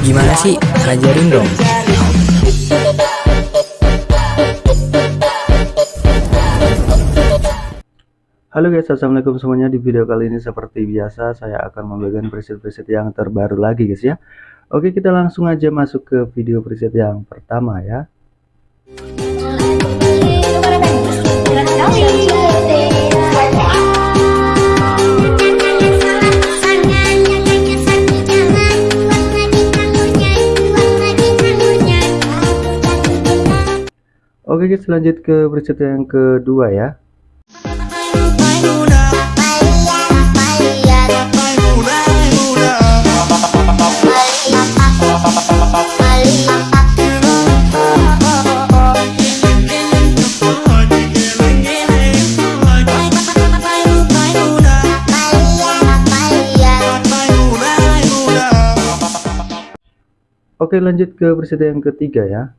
Gimana sih? Ajarin dong. Halo guys, assalamualaikum semuanya. Di video kali ini seperti biasa saya akan membagikan preset-preset yang terbaru lagi guys ya. Oke, kita langsung aja masuk ke video preset yang pertama ya. Oke guys, lanjut ke preset yang kedua ya. Oke lanjut ke preset yang ketiga ya.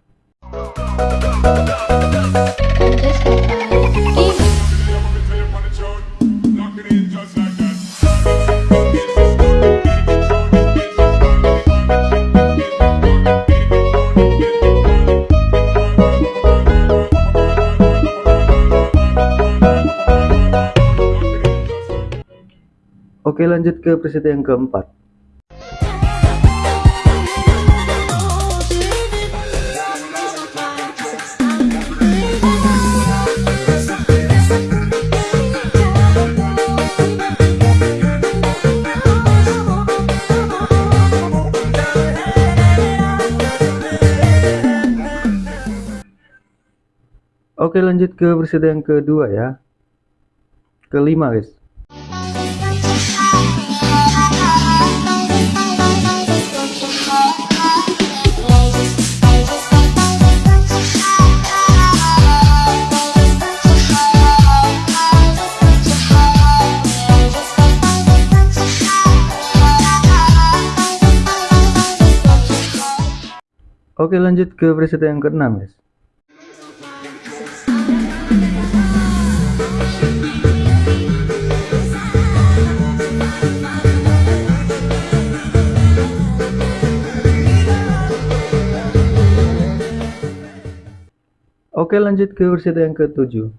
Oke lanjut ke preset yang keempat. Oke lanjut ke preset yang kedua ya. Kelima guys Oke lanjut ke preset yang keenam guys. Oke lanjut ke versi yang ketujuh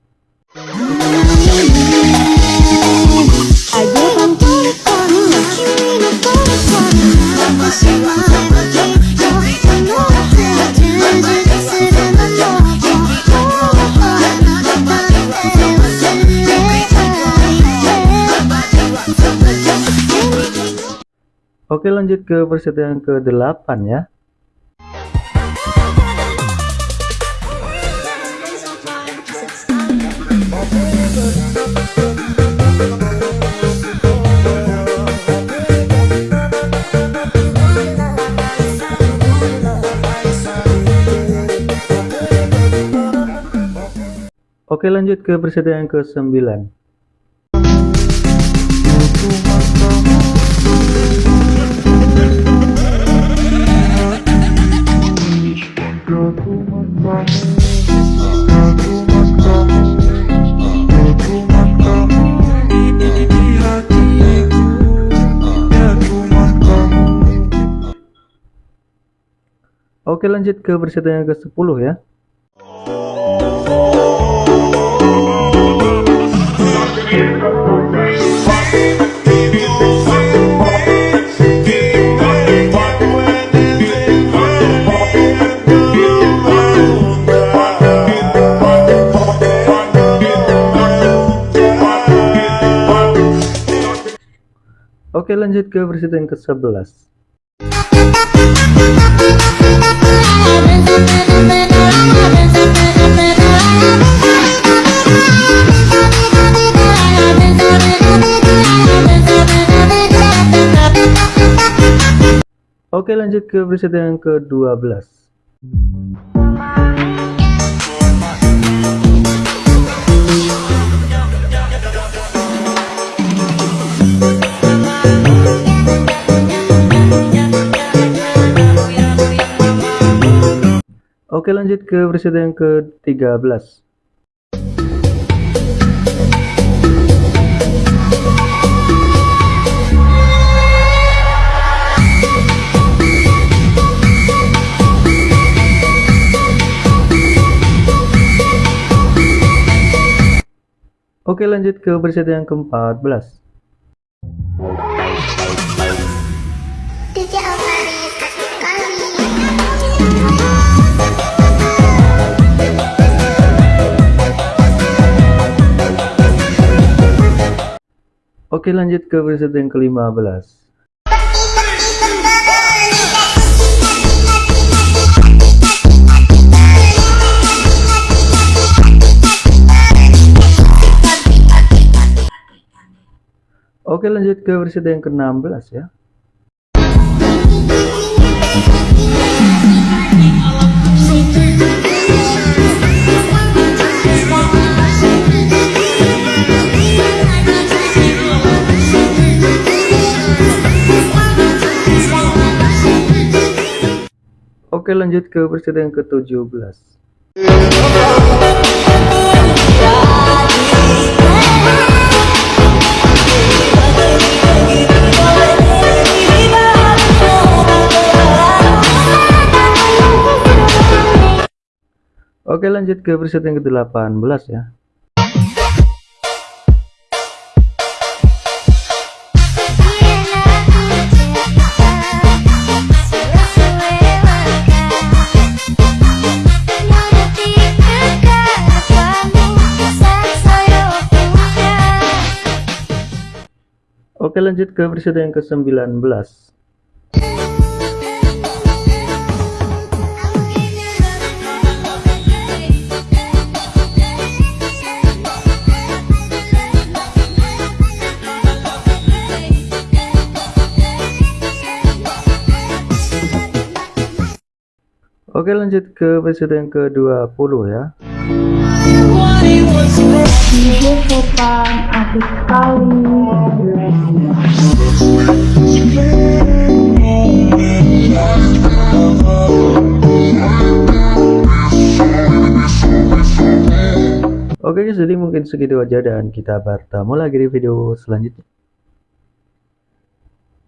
Oke lanjut ke versi yang ke-8 ya. Oke lanjut ke preset yang ke-9 Oke lanjut ke preset yang ke-10 ya. Oke lanjut ke versi yang ke-11 Oke lanjut ke versi yang ke-12 Oke lanjut ke presiden yang ke-13 Oke lanjut ke presiden yang ke-14 Oke Oke lanjut ke presiden yang ke-15 Oke lanjut ke presiden yang ke-16 ya lanjut ke presiden yang ke-17 Oke lanjut ke presiden yang ke-18 ya Oke lanjut ke presiden yang ke-19 Oke lanjut ke presiden yang ke-20 ya Oke guys jadi mungkin segitu aja dan kita bertemu lagi di video selanjutnya